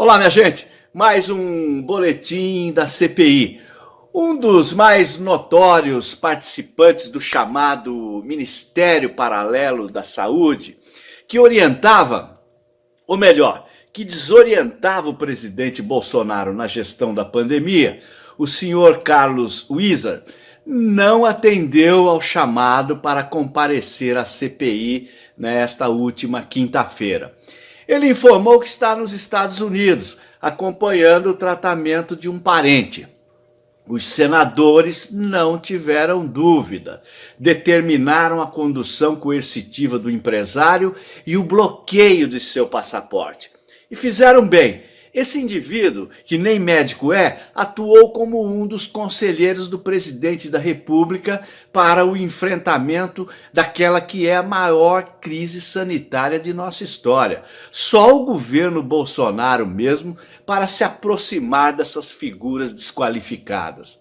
Olá, minha gente. Mais um boletim da CPI. Um dos mais notórios participantes do chamado Ministério Paralelo da Saúde, que orientava, ou melhor, que desorientava o presidente Bolsonaro na gestão da pandemia, o senhor Carlos Wieser, não atendeu ao chamado para comparecer à CPI nesta última quinta-feira. Ele informou que está nos Estados Unidos, acompanhando o tratamento de um parente. Os senadores não tiveram dúvida, determinaram a condução coercitiva do empresário e o bloqueio de seu passaporte. E fizeram bem, esse indivíduo, que nem médico é, atuou como um dos conselheiros do presidente da República para o enfrentamento daquela que é a maior crise sanitária de nossa história. Só o governo Bolsonaro mesmo para se aproximar dessas figuras desqualificadas.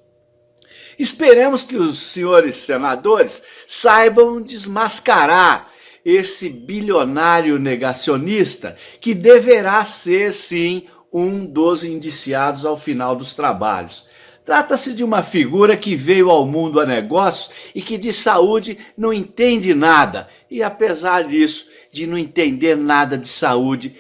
Esperemos que os senhores senadores saibam desmascarar esse bilionário negacionista que deverá ser, sim, um dos indiciados ao final dos trabalhos. Trata-se de uma figura que veio ao mundo a negócios e que de saúde não entende nada. E apesar disso, de não entender nada de saúde,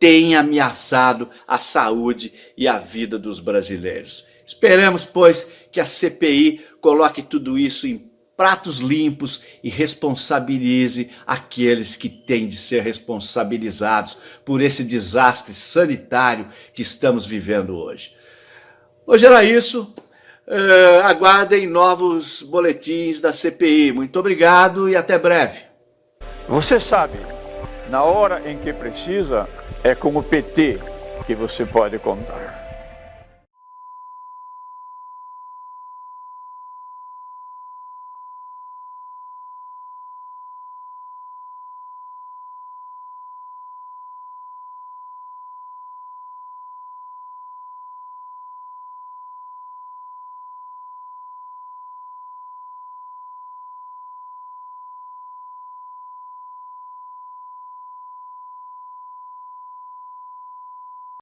tem ameaçado a saúde e a vida dos brasileiros. Esperamos, pois, que a CPI coloque tudo isso em pratos limpos e responsabilize aqueles que têm de ser responsabilizados por esse desastre sanitário que estamos vivendo hoje. Hoje era isso. Uh, aguardem novos boletins da CPI. Muito obrigado e até breve. Você sabe, na hora em que precisa, é com o PT que você pode contar.